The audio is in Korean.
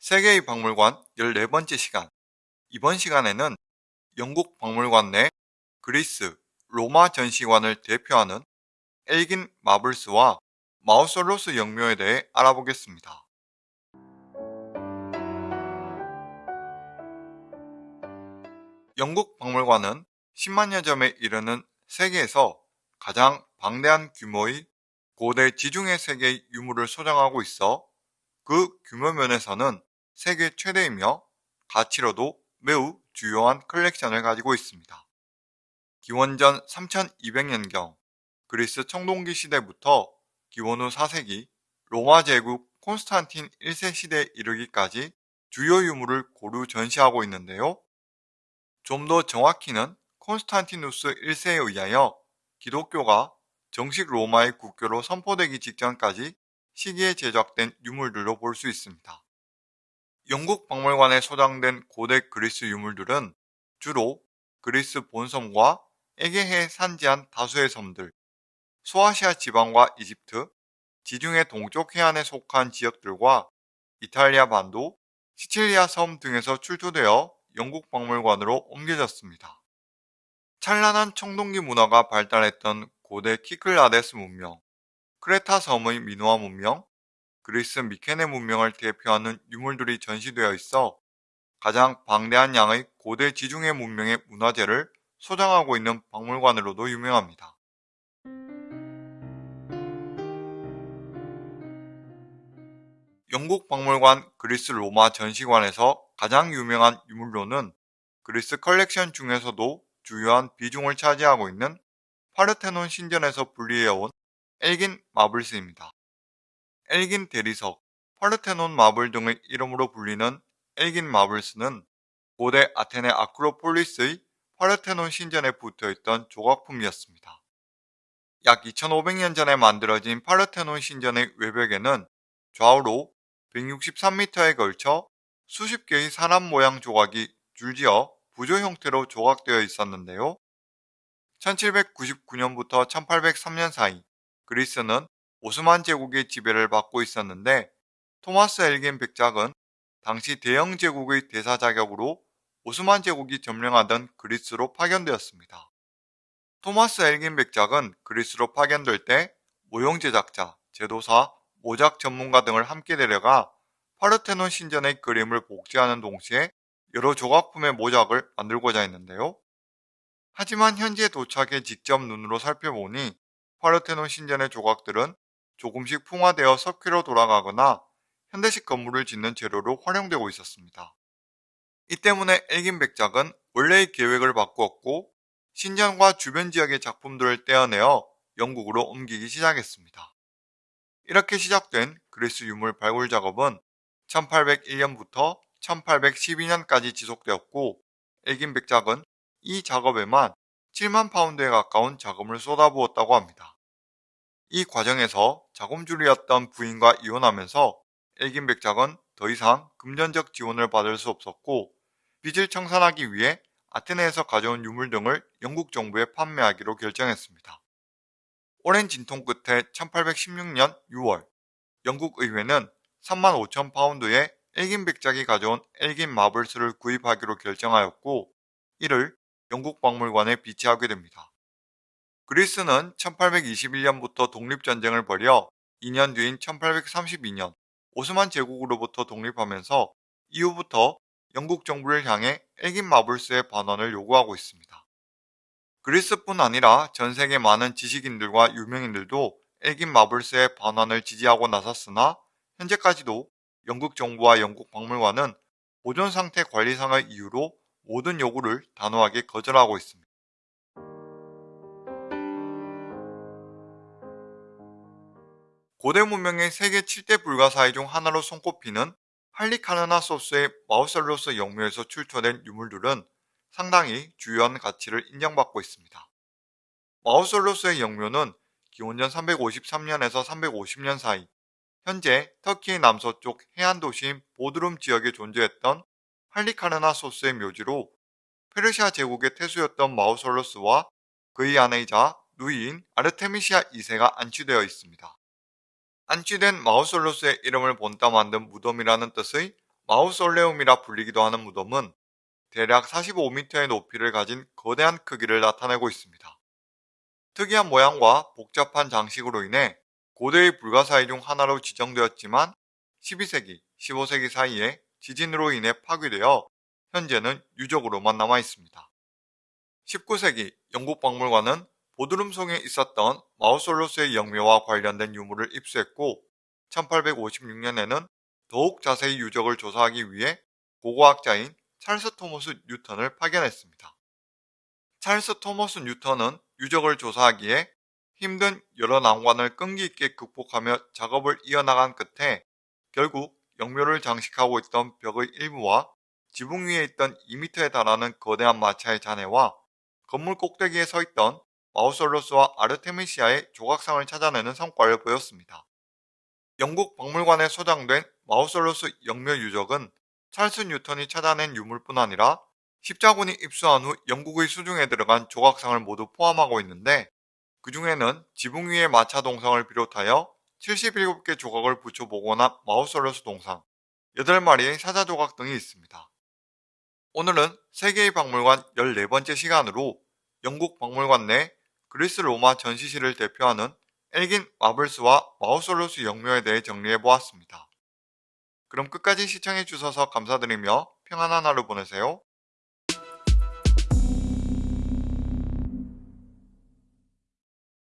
세계의 박물관 14번째 시간 이번 시간에는 영국 박물관 내 그리스, 로마 전시관을 대표하는 엘긴 마블스와 마우솔로스 영묘에 대해 알아보겠습니다. 영국 박물관은 10만여 점에 이르는 세계에서 가장 방대한 규모의 고대 지중해 세계의 유물을 소장하고 있어 그 규모 면에서는 세계 최대이며 가치로도 매우 주요한 컬렉션을 가지고 있습니다. 기원전 3200년경 그리스 청동기 시대부터 기원 후 4세기 로마 제국 콘스탄틴 1세 시대에 이르기까지 주요 유물을 고루 전시하고 있는데요. 좀 더 정확히는 콘스탄티누스 1세에 의하여 기독교가 정식 로마의 국교로 선포되기 직전까지 시기에 제작된 유물들로 볼 수 있습니다. 영국 박물관에 소장된 고대 그리스 유물들은 주로 그리스 본섬과 에게해 산지한 다수의 섬들, 소아시아 지방과 이집트, 지중해 동쪽 해안에 속한 지역들과 이탈리아 반도, 시칠리아 섬 등에서 출토되어 영국 박물관으로 옮겨졌습니다. 찬란한 청동기 문화가 발달했던 고대 키클라데스 문명, 크레타 섬의 미노아 문명, 그리스 미케네 문명을 대표하는 유물들이 전시되어 있어 가장 방대한 양의 고대 지중해 문명의 문화재를 소장하고 있는 박물관으로도 유명합니다. 영국 박물관 그리스 로마 전시관에서 가장 유명한 유물로는 그리스 컬렉션 중에서도 주요한 비중을 차지하고 있는 파르테논 신전에서 분리해온 엘긴 마블스입니다. 엘긴 대리석, 파르테논 마블 등의 이름으로 불리는 엘긴 마블스는 고대 아테네 아크로폴리스의 파르테논 신전에 붙어있던 조각품이었습니다. 약 2500년 전에 만들어진 파르테논 신전의 외벽에는 좌우로 163m에 걸쳐 수십 개의 사람 모양 조각이 줄지어 부조 형태로 조각되어 있었는데요. 1799년부터 1803년 사이 그리스는 오스만 제국의 지배를 받고 있었는데 토마스 엘긴 백작은 당시 대영 제국의 대사 자격으로 오스만 제국이 점령하던 그리스로 파견되었습니다. 토마스 엘긴 백작은 그리스로 파견될 때 모형 제작자, 제도사, 모작 전문가 등을 함께 데려가 파르테논 신전의 그림을 복제하는 동시에 여러 조각품의 모작을 만들고자 했는데요. 하지만 현지에 도착해 직접 눈으로 살펴보니 파르테논 신전의 조각들은 조금씩 풍화되어 석회로 돌아가거나 현대식 건물을 짓는 재료로 활용되고 있었습니다. 이 때문에 엘긴 백작은 원래의 계획을 바꾸었고 신전과 주변 지역의 작품들을 떼어내어 영국으로 옮기기 시작했습니다. 이렇게 시작된 그리스 유물 발굴 작업은 1801년부터 1812년까지 지속되었고 엘긴 백작은 이 작업에만 7만 파운드에 가까운 자금을 쏟아부었다고 합니다. 이 과정에서 자금줄이었던 부인과 이혼하면서 엘긴 백작은 더 이상 금전적 지원을 받을 수 없었고 빚을 청산하기 위해 아테네에서 가져온 유물 등을 영국 정부에 판매하기로 결정했습니다. 오랜 진통 끝에 1816년 6월 영국 의회는 3만 5천 파운드의 엘긴 백작이 가져온 엘긴 마블스를 구입하기로 결정하였고 이를 영국 박물관에 비치하게 됩니다. 그리스는 1821년부터 독립전쟁을 벌여 2년 뒤인 1832년 오스만 제국으로부터 독립하면서 이후부터 영국 정부를 향해 엘긴 마블스의 반환을 요구하고 있습니다. 그리스뿐 아니라 전 세계 많은 지식인들과 유명인들도 엘긴 마블스의 반환을 지지하고 나섰으나 현재까지도 영국 정부와 영국 박물관은 보존 상태 관리상의 이유로 모든 요구를 단호하게 거절하고 있습니다. 고대 문명의 세계 7대 불가사의 중 하나로 손꼽히는 할리카르나 소스의 마우설로스 영묘에서 출토된 유물들은 상당히 주요한 가치를 인정받고 있습니다. 마우솔로스의 영묘는 기원전 353년에서 350년 사이 현재 터키의 남서쪽 해안 도시인 보드룸 지역에 존재했던 할리카르나 소스의 묘지로 페르시아 제국의 태수였던 마우솔로스와 그의 아내이자 누이인 아르테미시아 2세가 안치되어 있습니다. 안치된 마우솔로스의 이름을 본따 만든 무덤이라는 뜻의 마우솔레움이라 불리기도 하는 무덤은 대략 45m의 높이를 가진 거대한 크기를 나타내고 있습니다. 특이한 모양과 복잡한 장식으로 인해 고대의 불가사의 중 하나로 지정되었지만 12세기, 15세기 사이에 지진으로 인해 파괴되어 현재는 유적으로만 남아 있습니다. 19세기 영국 박물관은 속에 있었던 마우솔로스의 영묘와 관련된 유물을 입수했고 1856년에는 더욱 자세히 유적을 조사하기 위해 고고학자인 찰스 토머스 뉴턴을 파견했습니다. 찰스 토머스 뉴턴은 유적을 조사하기에 힘든 여러 난관을 끈기 있게 극복하며 작업을 이어나간 끝에 결국 영묘를 장식하고 있던 벽의 일부와 지붕 위에 있던 2m에 달하는 거대한 마차의 잔해와 건물 꼭대기에 서 있던 마우솔로스와 아르테미시아의 조각상을 찾아내는 성과를 보였습니다. 영국 박물관에 소장된 마우솔로스 영묘 유적은 찰스 뉴턴이 찾아낸 유물뿐 아니라 십자군이 입수한 후 영국의 수중에 들어간 조각상을 모두 포함하고 있는데 그 중에는 지붕 위의 마차 동상을 비롯하여 77개 조각을 붙여 보거나 마우솔로스 동상, 8마리의 사자 조각 등이 있습니다. 오늘은 세계의 박물관 14번째 시간으로 영국 박물관 내 그리스 로마 전시실을 대표하는 엘긴 마블스와 마우솔로스 영묘에 대해 정리해 보았습니다. 그럼 끝까지 시청해 주셔서 감사드리며 평안한 하루 보내세요.